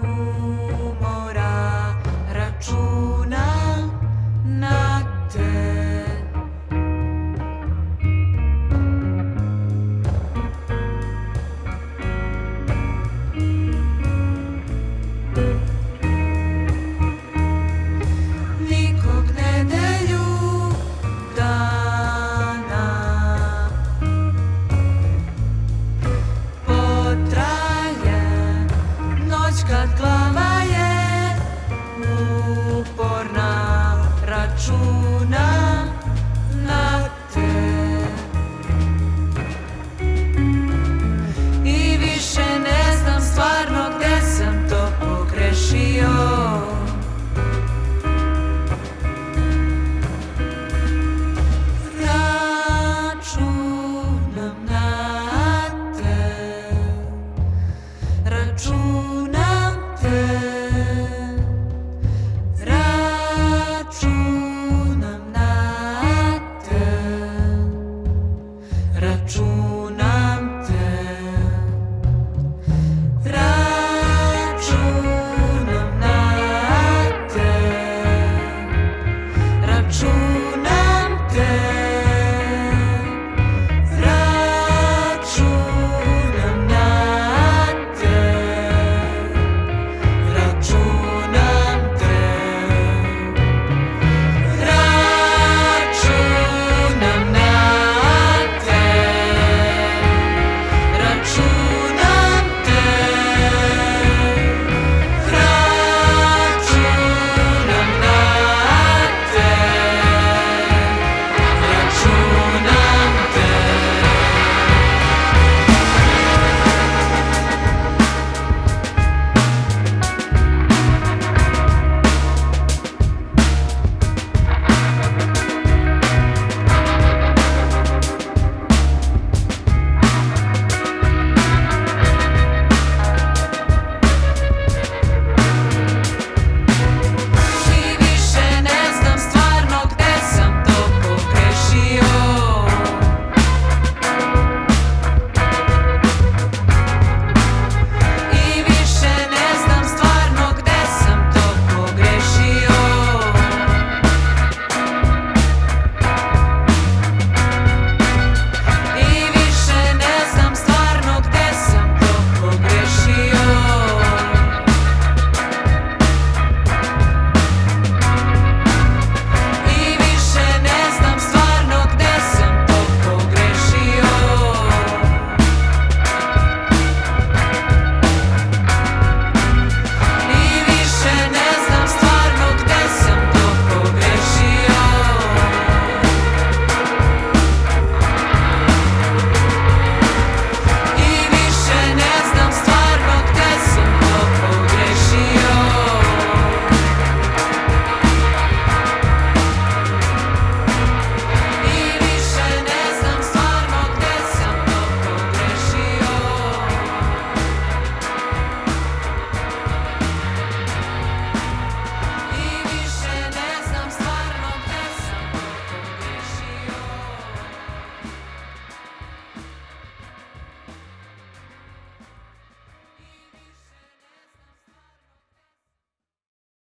Oh.